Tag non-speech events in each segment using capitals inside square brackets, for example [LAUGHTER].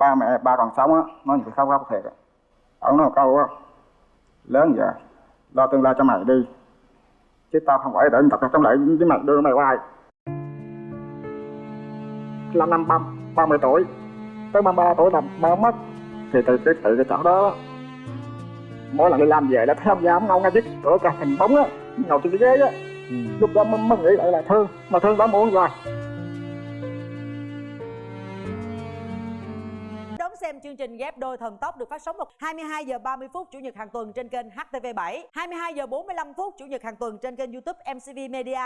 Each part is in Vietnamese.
ba mẹ ba còn sống á nói những cái khóc khóc thiệt ông nói một câu á lớn giờ lo tương lai cho mày đi chứ tao không phải để tập trong lại với mày đưa mày hoài. Là năm ba ba mươi tuổi tới ba ba tuổi là mơ mất thì từ cái từ cái chỗ đó mỗi lần đi làm về là thấy ông già ông ngâu ngay chiếc cửa cả hình bóng á ngồi trên cái ghế á. Ừ. lúc đó mới, mới nghĩ lại là thương mà thương đã muộn rồi xem chương trình ghép đôi thần tốc được phát sóng vào 22 giờ 30 phút chủ nhật hàng tuần trên kênh HTV7, 22 giờ 45 phút chủ nhật hàng tuần trên kênh YouTube MCV Media.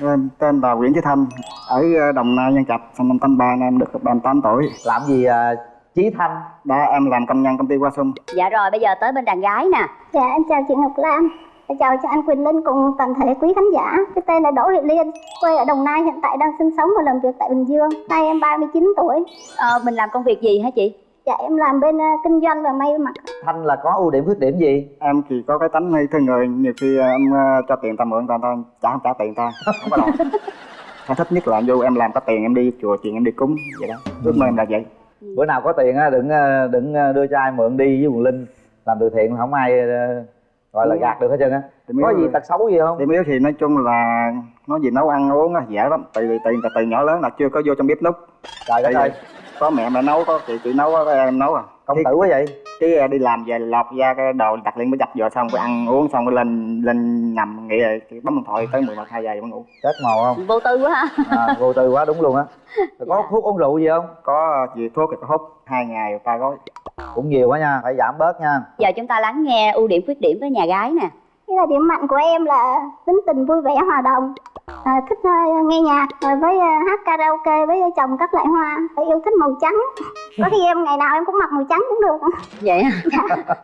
em tên là Nguyễn Chí Thanh ở ờ, Đồng Nai Nhân Trạch sinh năm 83 em được 38 tuổi. Làm gì à, chí thanh? Đó em làm công nhân công ty Hoa Xuân. Dạ rồi bây giờ tới bên đàn gái nè. Dạ em chào chị Ngọc Lam Em chào cho anh Quỳnh Linh cùng toàn thể quý khán giả. Cái tên là Đỗ Thị Liên Quê ở Đồng Nai hiện tại đang sinh sống và làm việc tại Bình Dương. Nay em 39 tuổi. Ờ, Mình làm công việc gì hả chị? Dạ em làm bên ờ, kinh doanh và may mặc. Thanh là có ưu điểm khuyết điểm gì? Em chỉ có cái tánh hay thương người nhiều khi ờ, em ờ, cho tiền ta mượn ta ta trả không trả tiền ta không có đâu. [LAUGHS] Em thích nhất là vô em làm có tiền em đi chùa chuyện em đi cúng vậy đó. Ước mơ em là vậy. Bữa nào có tiền á đừng đừng đưa cho ai mượn đi với quần linh. Làm từ thiện không ai gọi là gạt được hết trơn á. Có gì tật xấu gì không? điểm yếu thì nói chung là nói gì nấu ăn uống á dễ lắm. Từ từ từ, từ nhỏ lớn là chưa có vô trong bếp núc trời đất ơi. có mẹ mẹ nấu có chị chị nấu có em nấu à. Công tử quá vậy. chứ ờ, đi làm về lọt ra cái đồ đặt lên mới dập vừa xong rồi ăn uống xong rồi lên lên nằm nghỉ rồi bấm điện thoại tới mười một hai giờ mới ngủ. Chết màu không? Vô tư quá ha. À, vô tư quá đúng luôn á. Có thuốc uống rượu gì không? Có ờ, gì thuốc thì có hút hai ngày ba gói cũng nhiều quá nha phải giảm bớt nha. Giờ chúng ta lắng nghe ưu điểm khuyết điểm với nhà gái nè. Cái là điểm mạnh của em là tính tình vui vẻ hòa đồng à, Thích ờ, nghe nhạc rồi với ờ, hát karaoke với trồng các loại hoa. Yêu thích màu trắng. Có khi em ngày nào em cũng mặc màu trắng cũng được. Vậy hả? [LAUGHS]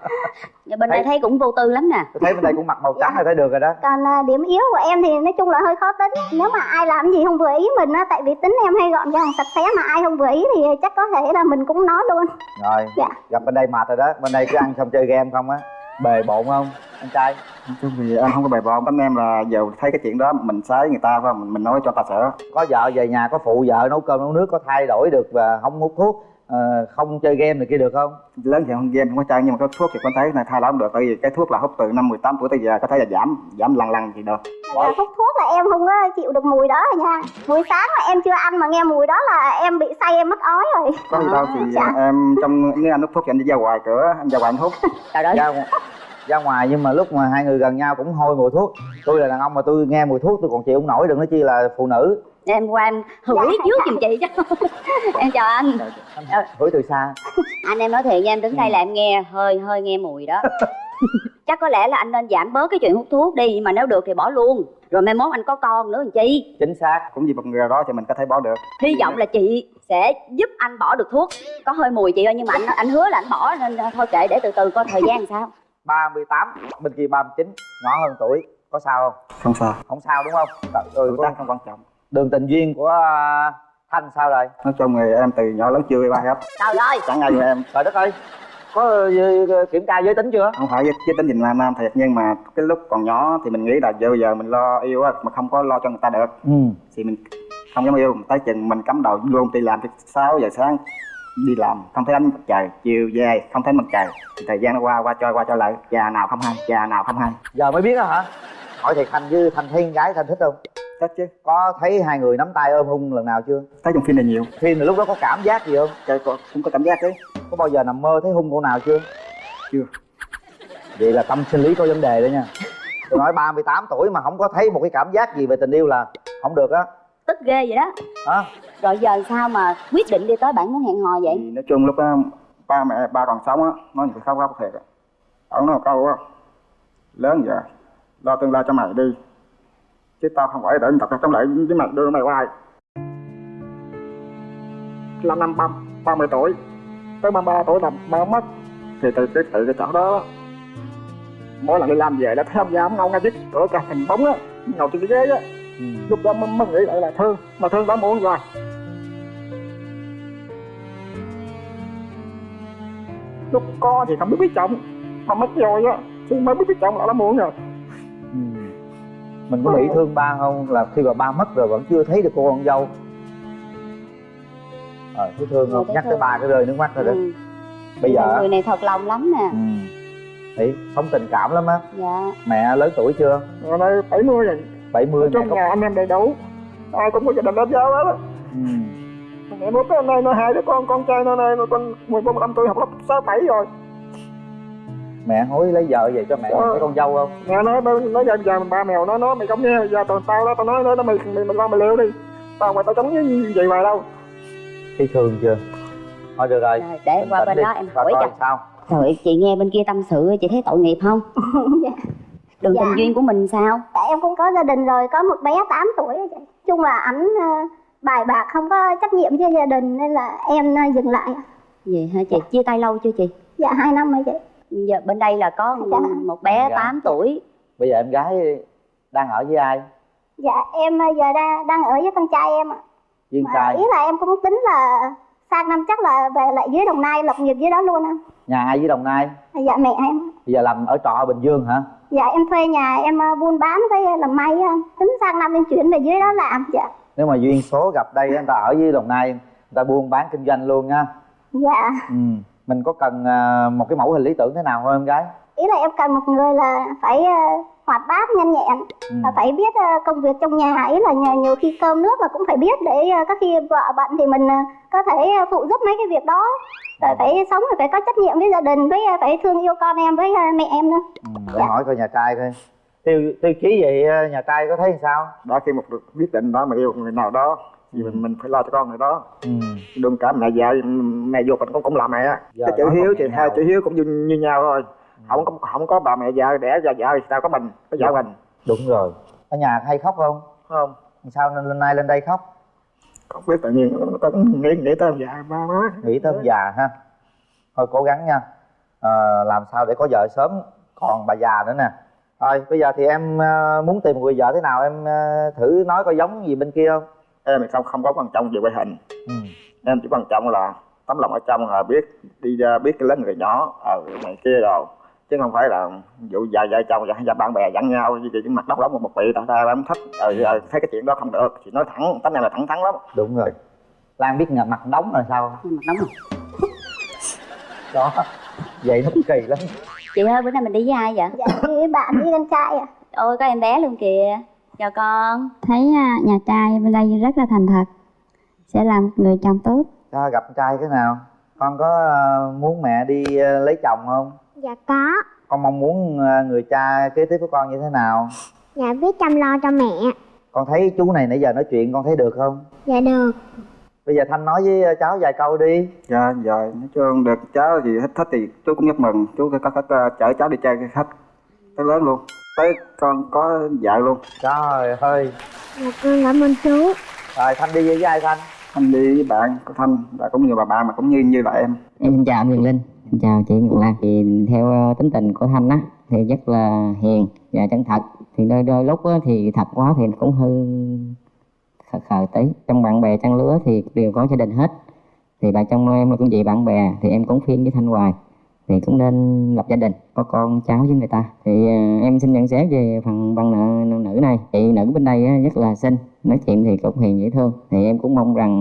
Nhà bên đây thấy cũng vô tư lắm nè. Tôi thấy bên đây cũng mặc màu trắng là thấy được rồi đó. Còn à, điểm yếu của em thì nói chung là hơi khó tính. Nếu mà ai làm gì không vừa ý mình á Tại vì tính em hay gọn gàng sạch sẽ mà ai không vừa ý thì chắc có thể là mình cũng nói luôn. Rồi Dạ. gặp bên đây mệt rồi đó. Bên đây cứ ăn xong chơi game không á bề bộn không anh trai? Nói chung thì em không có bày bọn tánh em là giờ thấy cái chuyện đó mình sái người ta phải không mình, mình nói cho ta sợ. Có vợ về nhà có phụ vợ nấu cơm nấu nước có thay đổi được và không hút thuốc ờ, không chơi game này kia được không? Lớn thì không game không có chơi nhưng mà có thuốc thì con thấy này thay đổi không được tại vì cái thuốc là hút từ năm 18 tuổi tới giờ có thể là giảm giảm lần lần thì được. Là hút thuốc là em không có chịu được mùi đó rồi nha. Buổi sáng mà em chưa ăn mà nghe mùi đó là em bị say em mất ói rồi. Có gì đâu thì Dạ. em trong nếu anh hút thuốc thì anh đi ra ngoài cửa anh ra ngoài anh hút. [LAUGHS] Trời đất. Ra ngo- ra ngoài nhưng mà lúc mà hai người gần nhau cũng hôi mùi thuốc. Tôi là đàn ông mà tôi nghe mùi thuốc tôi còn chịu không nổi đừng nói chi là phụ nữ Em qua em hửi Dạ. trước giùm chị chứ. [LAUGHS] Em chào anh. Hửi từ xa. Anh em nói thiệt nha em đứng đây là em nghe hơi hơi nghe mùi đó. [LAUGHS] Chắc có lẽ là anh nên giảm bớt cái chuyện hút thuốc đi Nhưng mà nếu được thì bỏ luôn. Rồi mai mốt anh có con nữa làm chi? Chính xác cũng vì một người nào đó thì mình có thể bỏ được. Hy vọng là chị sẽ giúp anh bỏ được thuốc. Có hơi mùi chị ơi nhưng mà anh anh hứa là anh bỏ Nên thôi kệ để từ từ coi thời gian sao. 38 bên kia 39 nhỏ hơn tuổi. Có sao không? Không sao. Không sao đúng không? Tuổi tác không quan trọng đường tình duyên của à, thanh sao rồi? Nói chung thì em từ nhỏ lớn chưa ba hết. Trời ơi! Chẳng ai em. Trời đất ơi! Có ờ, kiểm tra giới tính chưa? Không phải với tính tình là nam thiệt nhưng mà cái lúc còn nhỏ thì mình nghĩ là giờ giờ mình lo yêu á mà không có lo cho người ta được. Ừ. Thì mình không dám yêu tới chừng mình cắm đầu luôn đi làm tới 6 giờ sáng đi làm không thấy ánh mặt trời chiều về không thấy mặt trời. Thì thời gian nó qua qua trôi qua trôi lại già nào không hay già nào không hay. Giờ mới biết đó hả hỏi thiệt thanh với thanh thấy con gái thanh thích không? Thích chứ. Có thấy hai người nắm tay ôm hung lần nào chưa? Thấy trong phim này nhiều. Phim là lúc đó có cảm giác gì không? Trời, có- cũng có cảm giác chứ. Có bao giờ nằm mơ thấy hung cô nào chưa? Chưa. Vậy là tâm sinh lý có vấn đề đó nha. Tôi nói 38 tuổi mà không có thấy một cái cảm giác gì về tình yêu là không được á. Tức ghê vậy đó. Hả? Rồi giờ sao mà quyết định đi tới bạn muốn hẹn hò vậy? Thì nói chung lúc đó ba mẹ ba còn sống á nói những cái khóc khóc thiệt á ông nói câu á lớn giờ lo tương lai cho mày đi. Chứ tao không phải để tập trong lại với mày đưa mày hoài là năm ba ba mươi tuổi. Tới ba ba tuổi là mơ mất. Thì từ cái từ cái chỗ đó mỗi lần đi làm về ông già ông ngâu ngay chiếc cửa cả hình bóng á ngồi trên cái ghế á. Ừ. lúc đó mới, mới nghĩ lại là thương mà thương đã muộn rồi. Lúc có thì không biết biết trọng mà mất rồi á thì mới biết biết trọng là đã muộn rồi. Mình có bị thương ba không? Là khi mà ba mất rồi vẫn chưa thấy được cô con dâu. Ờ thấy thương không? Thấy nhắc tới thương. ba cái rơi nước mắt rồi đó ừ. bây giờ người này thật lòng lắm nè. Ừ. Thấy sống tình cảm lắm á. Dạ. Mẹ lớn tuổi chưa? Rồi đây 70 rồi. 70 mẹ Trong có nhà anh em đầy đủ. Ai cũng có gia đình hết giáo hết á. Ừ. Mẹ bố cái nay nó hai đứa con, con trai nó này, con 14, 15 tuổi học lớp 6, 7 rồi mẹ hối lấy vợ về cho mẹ Ờ. lấy con dâu không? Mẹ nói, nó nói giờ, giờ ba mèo nó nói mày không nghe, giờ tao tao đó, tao nói nó, nó mày, mày, mày lo mày leo đi. Tao mà tao chống như vậy mà đâu. Thấy thương chưa? Thôi được rồi. Rồi để em qua bên đi, đó em hỏi cho. sao. Trời chị nghe bên kia tâm sự chị thấy tội nghiệp không? [LAUGHS] Dạ. đường Dạ. tình duyên của mình sao? Tại em cũng có gia đình rồi có một bé 8 tuổi rồi chị. Chung là ảnh ờ, bài bạc không có trách nhiệm với gia đình nên là em ờ, dừng lại vậy hả chị? Chia tay lâu chưa chị? Dạ hai năm rồi chị giờ bên đây là có Dạ. một bé Dạ. 8 tuổi. Bây giờ em gái đang ở với ai? Dạ em ờ, giờ đang đang ở với con trai em ạ. Duyên Mà trai. ý là em cũng tính là sang năm chắc là về lại dưới đồng nai lập nghiệp dưới đó luôn á. Nhà ai với đồng nai? Dạ mẹ em. Bây giờ làm ở trọ ở bình dương hả? Dạ em thuê nhà em ờ, buôn bán với làm may á. tính sang năm em chuyển về dưới đó làm dạ. Nếu mà duyên số gặp đây người ta ở với đồng nai người ta buôn bán kinh doanh luôn nha. Dạ. Ừ. mình có cần à, một cái mẫu hình lý tưởng thế nào không em gái? Ý là em cần một người là phải ờ, hoạt bát nhanh nhẹn ừ. và phải biết ờ, công việc trong nhà. Ý là nhà nhiều khi cơm nước là cũng phải biết để có khi vợ bận thì mình có thể phụ giúp mấy cái việc đó. Rồi phải sống rồi phải có trách nhiệm với gia đình với phải thương yêu con em với mẹ em nữa. Ừ. để hỏi coi nhà trai coi. Tiêu tiêu chí vậy à, nhà trai có thấy sao? Đã khi một được quyết định đó mà yêu người nào đó Thì mình, mình phải lo cho con người đó. Ừ. Đừng cả mẹ già, mẹ vô mình cũng cũng là mẹ Giờ Cái chữ hiếu thì hai chữ hiếu cũng như, như nhau thôi. Không có không có bà mẹ già đẻ ra vợ thì sao có mình có vợ mình. Đúng rồi. Ở nhà hay khóc không? Không. Sao nên lên nay lên đây khóc? Không biết tự nhiên có nghĩ nghĩ tới già ba má. Nghĩ tới ông già ha. Thôi cố gắng nha. Ờ, làm sao để có vợ sớm? Còn bà già nữa nè. Rồi bây giờ thì em ờ, muốn tìm một người vợ thế nào em ờ, thử nói coi giống gì bên kia không? Em thì không không có quan trọng về ngoại hình. Ừ. em chỉ quan trọng là tấm lòng ở trong là biết đi ra biết cái lớn người nhỏ ở này kia rồi. Chứ không phải là vụ vợ vợ chồng và bạn bè dẫn nhau như cái mặt đốc lắm một một vị tại sao em thích ờ ờ, thấy cái chuyện đó không được thì nói thẳng tánh này là thẳng thắn lắm. Đúng rồi. Lan biết ngờ mặt đóng là sao? Mà nóng rồi đó vậy nó kỳ lắm. Chị ơi bữa nay mình đi với ai vậy? Dạ với bạn với con trai à ôi có em bé luôn kìa. Chào con. Thấy à, nhà trai bên đây rất là thành thật sẽ làm người chồng tốt. Cho gặp trai cái nào? Con có ờ, muốn mẹ đi ờ, lấy chồng không? Dạ có. Con mong muốn ờ, người cha kế tiếp của con như thế nào? Dạ biết chăm lo cho mẹ. Con thấy chú này nãy giờ nói chuyện con thấy được không? Dạ được. Bây giờ thanh nói với cháu vài câu đi. Dạ rồi nói chung được. Cháu gì hết thích thì chú cũng rất mừng. Chú có, có, có chở cháu đi chơi khách. Tới lớn luôn. Tới con có vợ luôn. Trời ơi. Dạ con cảm ơn chú. Rồi thanh đi với ai thanh anh đi với bạn của thanh và cũng như bà bạn mà cũng như như là em Em xin chào anh Quyền Linh, xin chào chị Ngọc Lan. Thì theo ờ, tính tình của Thanh á, thì rất là hiền và chân thật. Thì đôi đôi lúc á, thì thật quá thì cũng hơi khờ khờ tí. Trong bạn bè trang lứa thì đều có gia đình hết. Thì bà trong em là cũng vậy bạn bè thì em cũng phiên với Thanh hoài thì cũng nên lập gia đình có con cháu với người ta. Thì ờ, em xin nhận xét về phần bạn nữ, nữ này. Chị nữ bên đây á, rất là xinh nói chuyện thì cũng hiền dễ thương. Thì em cũng mong rằng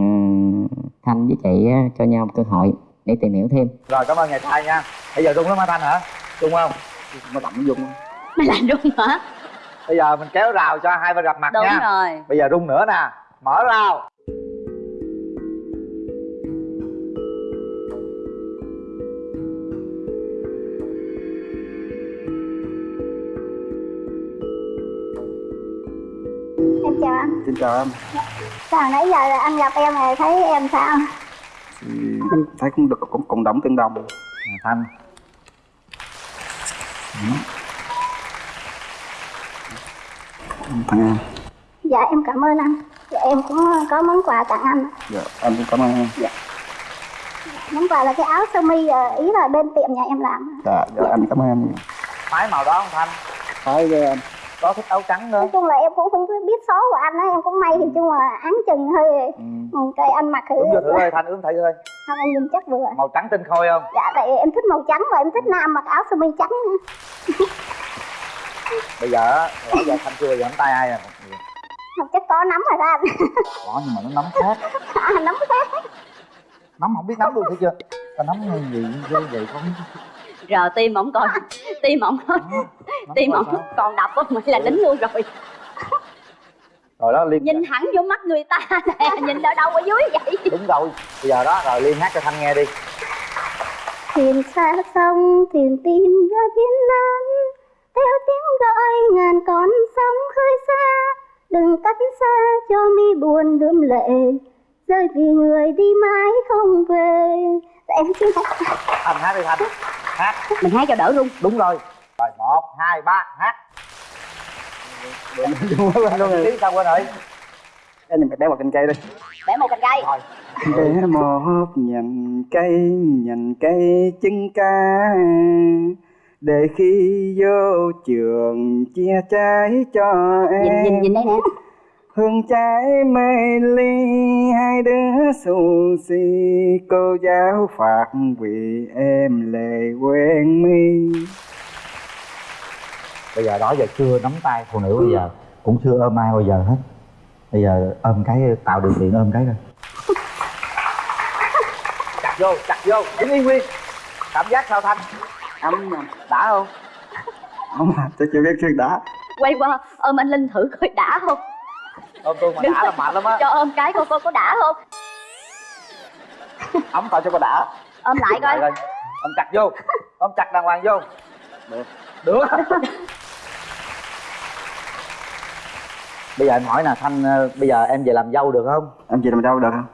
ờ, thanh với chị á, cho nhau một cơ hội để tìm hiểu thêm. Rồi cảm ơn nhà trai nha. Bây giờ rung lắm hả thanh hả? Rung không? Đậm nó dung mày làm đúng hả? Bây giờ mình kéo rào cho hai bên gặp mặt đúng nha. rồi. Bây giờ rung nữa nè. Mở rào xin chào em. Sao nãy giờ là anh gặp em rồi thấy em sao? Thì thấy cũng được cũng cộng đồng tương đồng. Nè, thanh. Thằng em. Dạ em cảm ơn anh. Dạ, em cũng có món quà tặng anh. Dạ anh cũng cảm ơn em. Món quà là cái áo sơ mi ờ, ý là bên tiệm nhà em làm. Dạ dạ anh cảm ơn em phái màu đó không thanh? Phải với em có thích áo trắng nữa nói chung là em cũng không biết số của anh á em cũng may thì chung là áng chừng hơi ừ, cái anh mặc thử. Thử ơi thanh ướm thử ơi. Không em nhìn chắc vừa. Màu trắng tinh khôi không? Dạ tại em thích màu trắng và em thích nam mặc áo sơ mi trắng. [LAUGHS] Bây giờ á, rõ giờ thanh chưa giờ nắm tay ai à không chắc có nắm rồi đó anh. Rõ nhưng mà nó nắm khác. [LAUGHS] À, nắm khác. Nắm không biết nắm luôn thấy chưa? Ta nắm hay gì ghê vậy con Giờ tim ổng còn [LAUGHS] tim ổng Nắm tim ổng còn đập á mày là đính luôn rồi. Rồi đó liên nhìn thẳng vô mắt người ta nè nhìn ở đâu ở dưới vậy? Đúng rồi bây giờ đó rồi liên hát cho thanh nghe đi. Thuyền xa sông thuyền tìm ra biển lớn theo tiếng gọi ngàn con sóng khơi xa. Đừng cách xa cho mi buồn đượm lệ. Rơi vì người đi mãi không về. Em xin hát thanh hát đi thanh hát. Mình hát cho đỡ luôn đúng rồi. Rồi một hai ba hát. Tiếng sao quên rồi. Em nhìn bé một cành cây đi bẻ một cành cây. Rồi. Bé một nhành cây nhành cây chân ca. Để khi vô trường chia trái cho nhìn em. nhìn nhìn đây nè hương trái mê ly hai đứa xù xì. Cô giáo phạt vì em lệ quen mi. Bây giờ đó giờ chưa nắm tay phụ nữ bây giờ cũng chưa ôm ai bao giờ hết. Bây giờ ôm cái tạo điều kiện ôm cái rồi chặt vô chặt vô. Đứng yên nguyên. Cảm giác sao thanh? Ấm đã không? Không mà tôi chưa biết chuyện đã. Quay qua ôm anh linh thử coi đã không ôm tôi mà đã là mạnh lắm á. cho ôm cái coi coi có đã không? Ấm tạo cho cô đã. Ôm lại coi. coi. Ôm chặt vô. Ôm chặt đàng hoàng vô. Được. Được. Bây giờ em hỏi nè thanh ờ, bây giờ em về làm dâu được không? Em chị làm đâu được. Không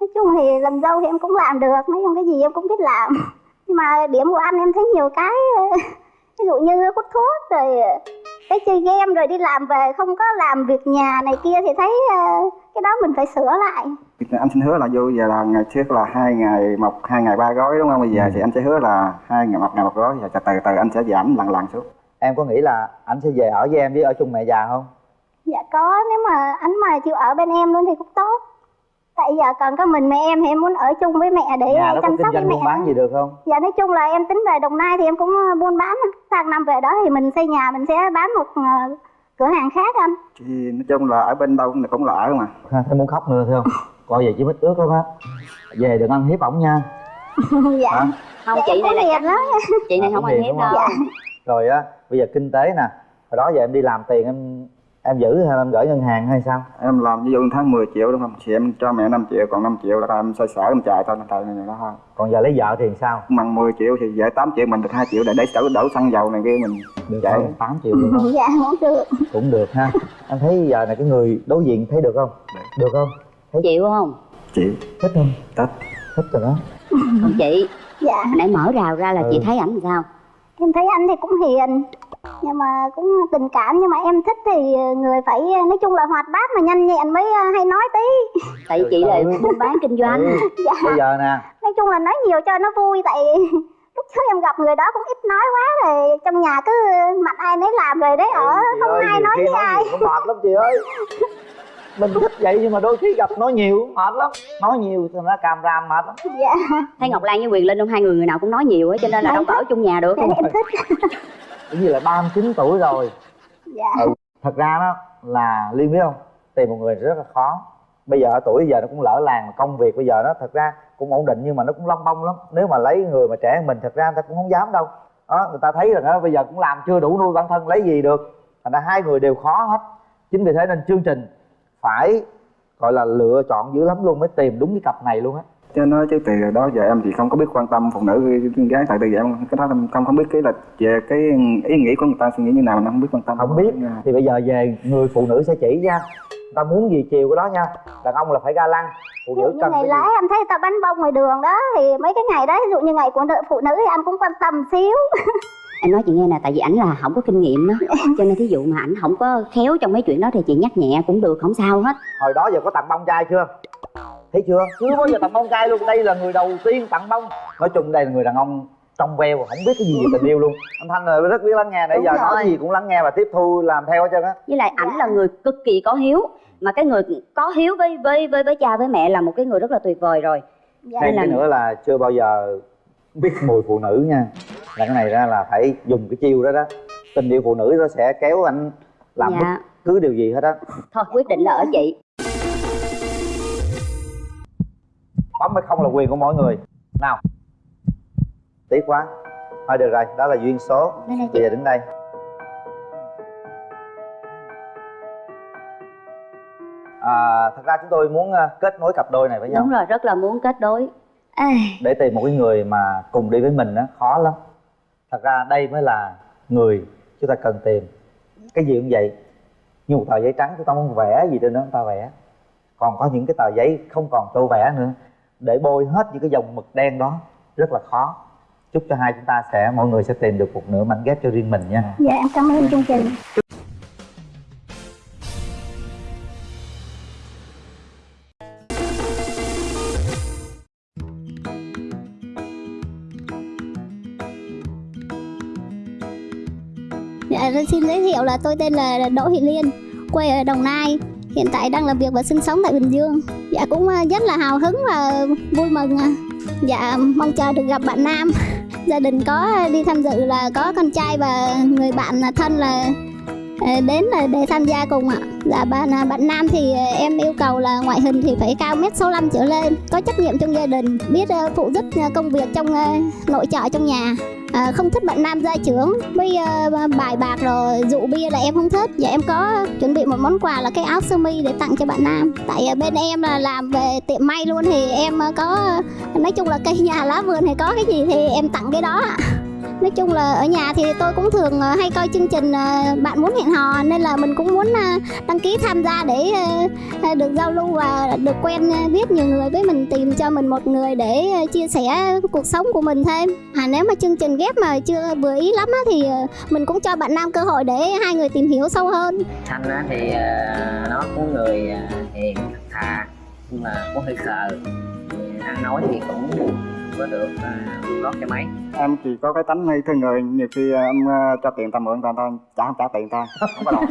nói chung thì làm dâu thì em cũng làm được. Nói chung cái gì em cũng biết làm. Nhưng mà điểm của anh em thấy nhiều cái ờ, ví dụ như hút thuốc rồi cái chơi game rồi đi làm về không có làm việc nhà này kia thì thấy ờ, cái đó mình phải sửa lại. Anh xin hứa là vô giờ là ngày trước là hai ngày một hai ngày ba gói đúng không? Bây giờ thì anh sẽ hứa là hai ngày một ngày một gói và từ từ anh sẽ giảm lần lần xuống. Em có nghĩ là anh sẽ về ở với em với ở chung mẹ già không? Dạ có nếu mà anh mà chịu ở bên em luôn thì cũng tốt tại giờ còn có mình mẹ em thì em muốn ở chung với mẹ để nhà có chăm sóc với doanh mẹ buôn bán gì được không? Dạ nói chung là em tính về đồng nai thì em cũng ờ, buôn bán sang năm về đó thì mình xây nhà mình sẽ bán một ờ, cửa hàng khác anh. Thì nói chung là ở bên đâu cũng cũng là ở mà. Ha, thấy muốn khóc nữa thấy không? Coi về chỉ mít ướt lắm á? Về đừng ăn hiếp ổng nha. [LAUGHS] Dạ. Hả? không dạ, chị em này là hiền lắm. chị này À, không ăn hiếp không? đâu. Rồi á bây giờ kinh tế nè. Hồi đó giờ em đi làm tiền em em giữ hay em gửi ngân hàng hay sao? Em làm ví dụ tháng 10 triệu đúng không? Thì em cho mẹ 5 triệu còn 5 triệu là em xoay sở em chạy thôi tại này đó thôi. Còn giờ lấy vợ thì sao? Bằng 10 triệu thì vợ 8 triệu mình được 2 triệu để để đổ, đổ xăng dầu này kia mình được chạy. không tám triệu được không? [LAUGHS] Dạ không được. Cũng được ha. Em thấy giờ này cái người đối diện thấy được không? Được. Không? Chịu không? Chị. Thích không? Thích. thích rồi đó. Còn chị. [LAUGHS] Dạ. Hồi nãy mở rào ra là Ừ. chị thấy ảnh sao? Em thấy anh thì cũng hiền nhưng mà cũng tình cảm nhưng mà em thích thì người phải nói chung là hoạt bát mà nhanh nhẹn mới ờ, hay nói tí. [LAUGHS] Tại chị là buôn bán kinh doanh. Ừ. [LAUGHS] dạ. Bây giờ nè. Nói chung là nói nhiều cho nó vui tại [LAUGHS] lúc trước em gặp người đó cũng ít nói quá rồi trong nhà cứ mặt ai nấy làm rồi đấy ở Ừ, không ơi, ai nói với ai. cũng mệt lắm chị ơi. Mình thích vậy nhưng mà đôi khi gặp nói nhiều mệt lắm. Nói nhiều thì nó càm ram mệt lắm. Dạ. Thấy ngọc lan với quyền linh không? Hai người người nào cũng nói nhiều á cho nên là đâu có ở chung nhà được. Nên em thích cũng như là 39 tuổi rồi. Dạ. Ừ. thật ra đó là liên biết không? Tìm một người rất là khó. Bây giờ ở tuổi giờ nó cũng lỡ làng mà công việc bây giờ nó thật ra cũng ổn định nhưng mà nó cũng lông bông lắm. Nếu mà lấy người mà trẻ hơn mình thật ra người ta cũng không dám đâu. Đó người ta thấy rằng đó bây giờ cũng làm chưa đủ nuôi bản thân lấy gì được. Thành ra hai người đều khó hết. Chính vì thế nên chương trình phải gọi là lựa chọn dữ lắm luôn mới tìm đúng cái cặp này luôn á cho nói chứ từ đó giờ em thì không có biết quan tâm phụ nữ con gái tại từ giờ em cái đó em không không biết cái là về cái ý nghĩ của người ta suy nghĩ như nào mình không biết quan tâm. Không biết. Thì bây giờ về người phụ nữ sẽ chỉ nha. Người ta muốn gì chiều cái đó nha. Đàn ông là phải ga lăng phụ nữ cần ngày gì? anh thấy người ta bánh bông ngoài đường đó thì mấy cái ngày đó ví dụ như ngày của nữ phụ nữ thì anh cũng quan tâm xíu [LAUGHS] em nói chị nghe nè tại vì ảnh là không có kinh nghiệm đó [LAUGHS] cho nên thí dụ mà ảnh không có khéo trong mấy chuyện đó thì chị nhắc nhẹ cũng được không sao hết. Hồi đó giờ có tặng bông trai chưa? Thấy chưa? Chưa bao giờ tặng bông trai luôn. Đây là người đầu tiên tặng bông. Nói chung đây là người đàn ông trong veo không biết cái gì về tình yêu luôn. Anh thanh là rất biết lắng nghe nãy giờ rồi. nói gì cũng lắng nghe và tiếp thu làm theo hết trơn á. Với lại ảnh là người cực kỳ có hiếu. Mà cái người có hiếu với với với với cha với mẹ là một cái người rất là tuyệt vời rồi. Dạ thêm là- cái nữa là chưa bao giờ biết mùi phụ nữ nha. Là cái này ra là phải dùng cái chiêu đó đó. Tình yêu phụ nữ nó sẽ kéo anh làm bất dạ. cứ điều gì hết á. Thôi quyết định là ở chị. Bấm hay không là quyền của mỗi người. Nào. Tiếc quá. Thôi được rồi. Đó là duyên số. Bây giờ đứng đây. À, thật ra chúng tôi muốn ờ, kết nối cặp đôi này với nhau. Đúng rồi rất là muốn kết nối. à, để tìm một cái người mà cùng đi với mình nó khó lắm. Thật ra đây mới là người chúng ta cần tìm. Cái gì cũng vậy. Như một tờ giấy trắng chúng ta muốn vẽ gì trên đó chúng ta vẽ. Còn có những cái tờ giấy không còn tô vẽ nữa. Để bôi hết những cái dòng mực đen đó rất là khó. Chúc cho hai chúng ta sẽ mọi người sẽ tìm được một nửa mảnh ghép cho riêng mình nha. Dạ em cảm ơn chương trình Dạ, xin giới thiệu là tôi tên là Đỗ Thị Liên, quê ở Đồng Nai, hiện tại đang làm việc và sinh sống tại Bình Dương. Dạ cũng à, rất là hào hứng và vui mừng. À. Dạ mong chờ được gặp bạn nam. [LAUGHS] Gia đình có đi tham dự là có con trai và người bạn à, thân là đến là để tham gia cùng ạ. Dạ bạn bạn nam thì em yêu cầu là ngoại hình thì phải cao mét 65 trở lên, có trách nhiệm trong gia đình, biết phụ giúp công việc trong nội trợ trong nhà. À, không thích bạn nam gia trưởng. Với ờ, bài bạc rồi rượu bia là em không thích. Và em có chuẩn bị một món quà là cái áo sơ mi để tặng cho bạn nam. Tại ờ, bên em là làm về tiệm may luôn thì em ờ, có nói chung là cây nhà lá vườn thì có cái gì thì em tặng cái đó ạ nói chung là ở nhà thì tôi cũng thường ờ, hay coi chương trình ờ, bạn muốn hẹn hò, nên là mình cũng muốn ờ, đăng ký tham gia để được giao lưu và được quen biết nhiều người với mình, tìm cho mình một người để chia sẻ cuộc sống của mình thêm. À nếu mà chương trình ghép mà chưa, vừa ý lắm thì mình cũng cho bạn nam cơ hội để hai người tìm hiểu sâu hơn. Thanh á thì nó cũng người hiền, thà, nhưng mà cũng hơi khờ. Ăn nói thì cũng có được à, lót cho mấy em chỉ có cái tánh hay thương người nhiều khi ờ, em ờ, cho tiền ta mượn ta ta trả không trả tiền ta không có đòi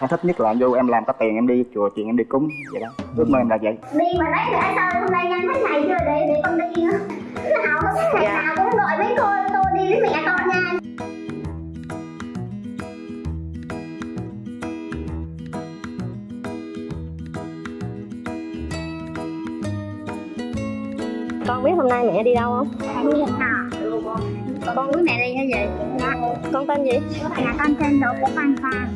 em thích nhất là vô em làm có tiền em đi chùa chuyện em đi cúng vậy đó. Ước mơ em là vậy. Đi mà đấy để sao hôm nay nhanh thế này chưa để để con đi nữa. Nào hứng ngày nào cũng gọi mấy cô tôi đi với mẹ con nha con biết hôm nay mẹ đi đâu không? Đi hò con với mẹ đi hay gì? Dạ. Con tên gì? Dạ con tên đỗ quốc văn pha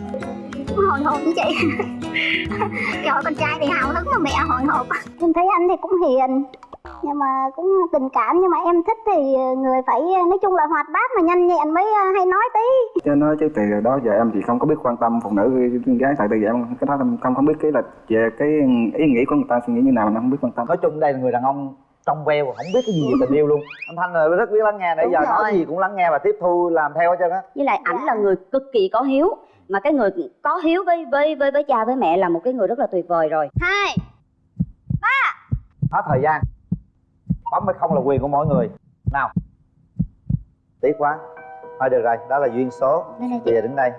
hồi hộp với chị. Trời ơi, con trai thì hào hứng mà mẹ hồi hộp. Em thấy anh thì cũng hiền. Nhưng mà cũng tình cảm nhưng mà em thích thì người phải nói chung là hoạt bát mà nhanh nhẹn mới ờ, hay nói tí. Cho nói chứ từ đó giờ em thì không có biết quan tâm phụ nữ gái tại từ giờ em cái đó không không biết cái là về cái ý nghĩ của người ta suy nghĩ như nào em không biết quan tâm. Nói chung đây là người đàn ông trong veo và không biết cái gì về tình yêu luôn. Anh thanh là rất biết lắng nghe nãy giờ rồi. nói gì cũng lắng nghe và tiếp thu làm theo hết trơn á. Với lại ảnh là người cực kỳ có hiếu mà cái người có hiếu với với với với cha với mẹ là một cái người rất là tuyệt vời rồi. Hai hết thời gian. Bấm hay không là quyền của mỗi người. Nào. Tiếc quá. Thôi được rồi đó là duyên số. Bây giờ đứng đây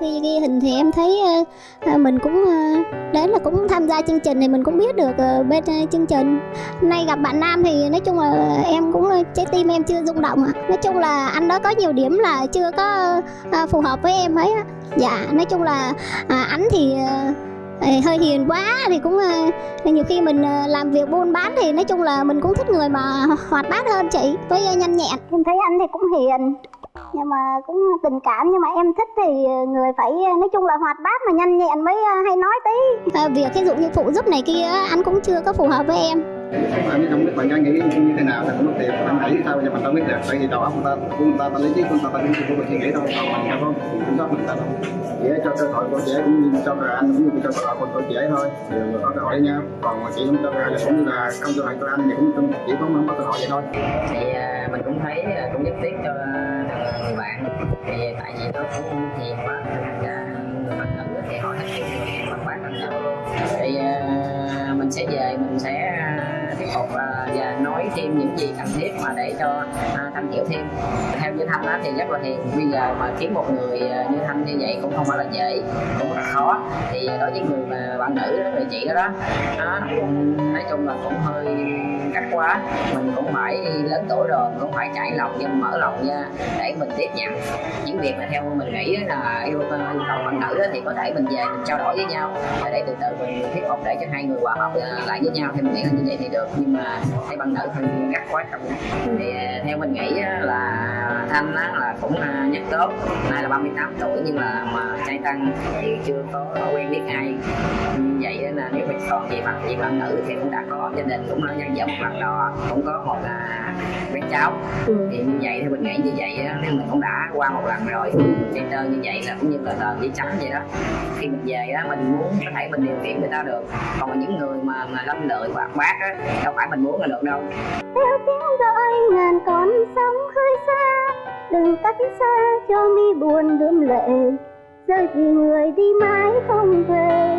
khi ghi hình thì em thấy ờ, ờ, mình cũng ờ, đấy đến là cũng tham gia chương trình thì mình cũng biết được bên chương trình. Nay gặp bạn nam thì nói chung là em cũng trái tim em chưa rung động ạ. Nói chung là anh đó có nhiều điểm là chưa có phù hợp với em ấy dạ nói chung là anh thì hơi hiền quá thì cũng nhiều khi mình làm việc buôn bán thì nói chung là mình cũng thích người mà hoạt bát hơn chị, với nhanh nhẹn. Em thấy anh thì cũng hiền nhưng mà cũng tình cảm nhưng mà em thích thì người phải nói chung là hoạt bát mà nhanh nhẹn mới ờ, hay nói tí. À, việc ví dụ như phụ giúp này kia anh cũng chưa có phù hợp với em. Anh không biết bạn gái nghĩ như thế nào thì cũng mất tiền anh nghĩ sao nhưng mà tao biết được tại vì đầu óc ta của người ta ta lý trí của người ta ta cũng không có suy nghĩ đâu còn mình không có kiểm soát người ta đâu. Chỉ cho cơ hội của trẻ cũng như cho rồi anh cũng như cho cơ hội của tuổi trẻ thôi. Đều có cơ hội với nhau còn mà chị không cho hội cũng như là không cơ hội của anh thì cũng chỉ có không có cơ hội vậy thôi. Thì mình cũng thấy à, cũng giúp tiếc cho à, người bạn. Thì tại vì nó cũng hiền quá và người bạn nữ thì họ thích bằng quá bằng nhau thì à, mình sẽ về mình sẽ tiếp tục và nói thêm những gì cần thiết mà để cho thanh hiểu thêm. Theo như thanh á thì rất là hiền. Bây giờ mà kiếm một người như thanh như vậy cũng không phải là dễ cũng rất là khó. Thì đối với người mà bạn nữ đó người chị đó đó, đó nói chung là cũng hơi cắt quá. Mình cũng phải lớn tuổi rồi cũng phải trải lòng nha mở lòng nha để mình tiếp nhận. Những việc mà theo mình nghĩ là yêu ờ, yêu cầu bạn nữ thì có thể mình về mình trao đổi với nhau. Và để từ từ mình thuyết phục để cho hai người hòa hợp ờ, lại với nhau thì mình nghĩ là như vậy thì được. Nhưng mà thấy bạn nữ thì cắt quá chồng thì ờ, theo mình nghĩ là thanh á là cũng nhất tốt. Nay là 38 tuổi nhưng là mà trai tăng thì chưa có quen biết ai. Vậy là nếu mình còn về mặt về bạn nữ thì cũng đã có gia đình, cũng đã nhân vợ lần đò cũng có một à, bé cháu. Ừ. thì như vậy thì mình nghĩ như vậy á, nếu mình cũng đã qua một lần rồi chạy tơ như vậy là cũng như là tờ giấy trắng vậy đó. Khi mình về á mình muốn có thể mình điều khiển người ta được. Còn những người mà mà lâm lợi bạc bát á đâu phải mình muốn là được đâu. Theo tiếng gọi ngàn con sóng khơi xa đừng cách xa cho mi buồn đượm lệ. Rơi vì người đi mãi không về